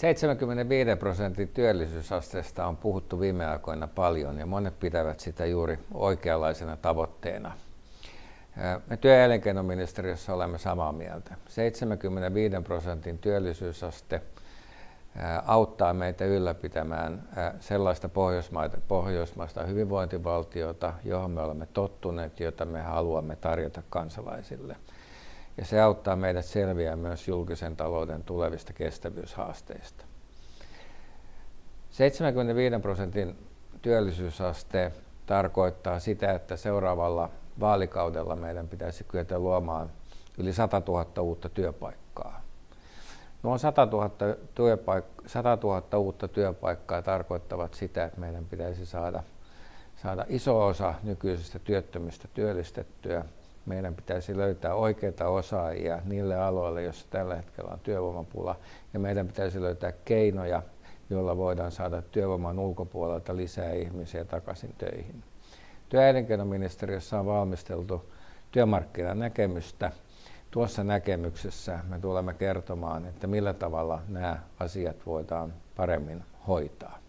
75 prosentin työllisyysasteesta on puhuttu viime aikoina paljon ja monet pitävät sitä juuri oikeanlaisena tavoitteena. Me työ- ja elinkeinoministeriössä olemme samaa mieltä. 75 prosentin työllisyysaste auttaa meitä ylläpitämään sellaista pohjoismaista hyvinvointivaltiota, johon me olemme tottuneet, jota me haluamme tarjota kansalaisille. Ja se auttaa meidät selviämään myös julkisen talouden tulevista kestävyyshaasteista. 75 prosentin työllisyysaste tarkoittaa sitä, että seuraavalla vaalikaudella meidän pitäisi kyetä luomaan yli 100 000 uutta työpaikkaa. Nuo 100 000, työpaik- 100 000 uutta työpaikkaa tarkoittavat sitä, että meidän pitäisi saada, saada iso osa nykyisistä työttömistä työllistettyä. Meidän pitäisi löytää oikeita osaajia niille aloille, joissa tällä hetkellä on työvoimapula. Ja meidän pitäisi löytää keinoja, joilla voidaan saada työvoiman ulkopuolelta lisää ihmisiä takaisin töihin. Työ- ja on valmisteltu työmarkkinanäkemystä. Tuossa näkemyksessä me tulemme kertomaan, että millä tavalla nämä asiat voidaan paremmin hoitaa.